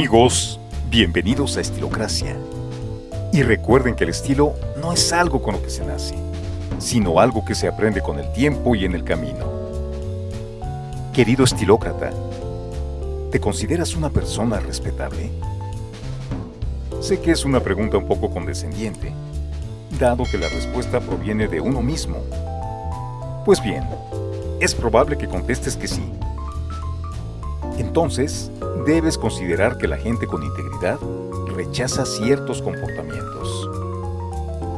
Amigos, bienvenidos a Estilocracia. Y recuerden que el estilo no es algo con lo que se nace, sino algo que se aprende con el tiempo y en el camino. Querido estilócrata, ¿te consideras una persona respetable? Sé que es una pregunta un poco condescendiente, dado que la respuesta proviene de uno mismo. Pues bien, es probable que contestes que sí. Entonces, debes considerar que la gente con integridad rechaza ciertos comportamientos.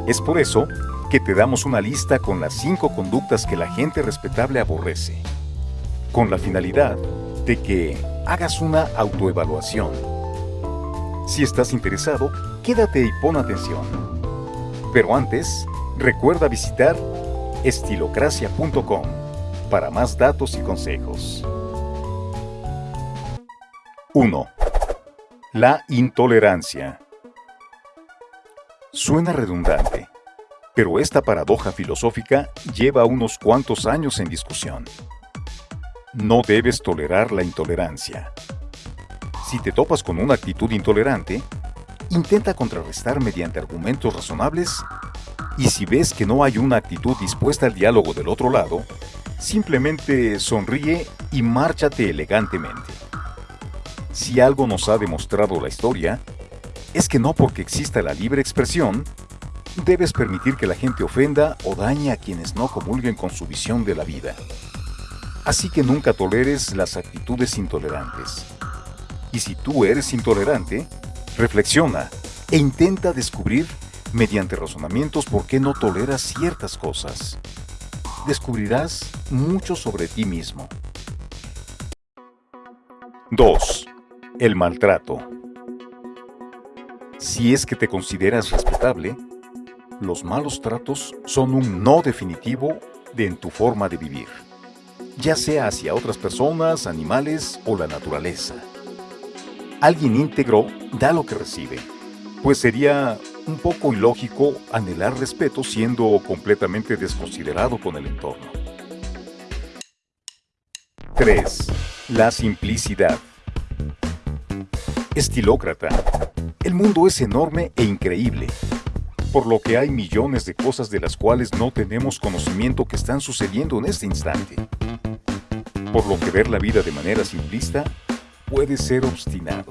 Es por eso que te damos una lista con las cinco conductas que la gente respetable aborrece, con la finalidad de que hagas una autoevaluación. Si estás interesado, quédate y pon atención. Pero antes, recuerda visitar estilocracia.com para más datos y consejos. 1. La intolerancia. Suena redundante, pero esta paradoja filosófica lleva unos cuantos años en discusión. No debes tolerar la intolerancia. Si te topas con una actitud intolerante, intenta contrarrestar mediante argumentos razonables y si ves que no hay una actitud dispuesta al diálogo del otro lado, simplemente sonríe y márchate elegantemente. Si algo nos ha demostrado la historia, es que no porque exista la libre expresión, debes permitir que la gente ofenda o dañe a quienes no comulguen con su visión de la vida. Así que nunca toleres las actitudes intolerantes. Y si tú eres intolerante, reflexiona e intenta descubrir mediante razonamientos por qué no toleras ciertas cosas. Descubrirás mucho sobre ti mismo. 2. El maltrato. Si es que te consideras respetable, los malos tratos son un no definitivo de en tu forma de vivir, ya sea hacia otras personas, animales o la naturaleza. Alguien íntegro da lo que recibe, pues sería un poco ilógico anhelar respeto siendo completamente desconsiderado con el entorno. 3. La simplicidad. Estilócrata. El mundo es enorme e increíble, por lo que hay millones de cosas de las cuales no tenemos conocimiento que están sucediendo en este instante. Por lo que ver la vida de manera simplista puede ser obstinado.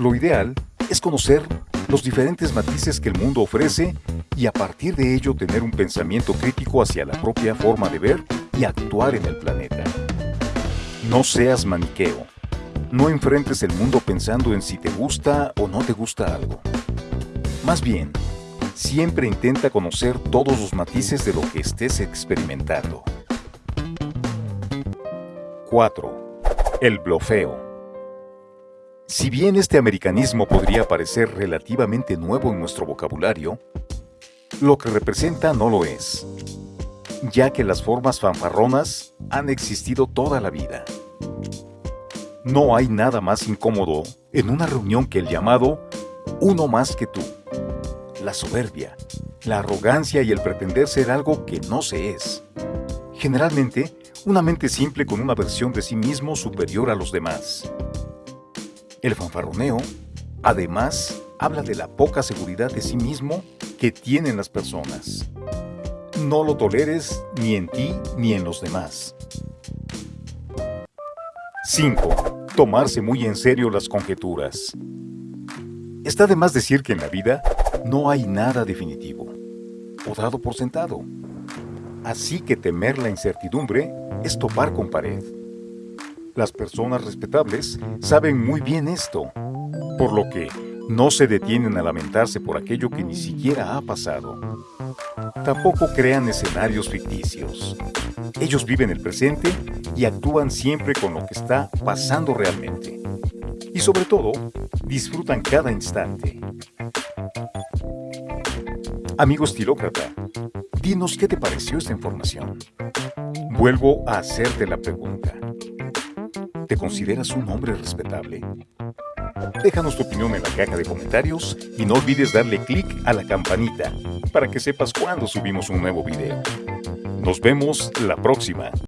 Lo ideal es conocer los diferentes matices que el mundo ofrece y a partir de ello tener un pensamiento crítico hacia la propia forma de ver y actuar en el planeta. No seas maniqueo. No enfrentes el mundo pensando en si te gusta o no te gusta algo. Más bien, siempre intenta conocer todos los matices de lo que estés experimentando. 4. El blofeo. Si bien este americanismo podría parecer relativamente nuevo en nuestro vocabulario, lo que representa no lo es, ya que las formas fanfarronas han existido toda la vida. No hay nada más incómodo en una reunión que el llamado uno más que tú. La soberbia, la arrogancia y el pretender ser algo que no se es. Generalmente, una mente simple con una versión de sí mismo superior a los demás. El fanfarroneo, además, habla de la poca seguridad de sí mismo que tienen las personas. No lo toleres ni en ti ni en los demás. 5 tomarse muy en serio las conjeturas. Está de más decir que en la vida no hay nada definitivo, o dado por sentado. Así que temer la incertidumbre es topar con pared. Las personas respetables saben muy bien esto, por lo que no se detienen a lamentarse por aquello que ni siquiera ha pasado. Tampoco crean escenarios ficticios. Ellos viven el presente y actúan siempre con lo que está pasando realmente. Y sobre todo, disfrutan cada instante. Amigo estilócrata, dinos qué te pareció esta información. Vuelvo a hacerte la pregunta. ¿Te consideras un hombre respetable? Déjanos tu opinión en la caja de comentarios y no olvides darle clic a la campanita para que sepas cuando subimos un nuevo video. Nos vemos la próxima.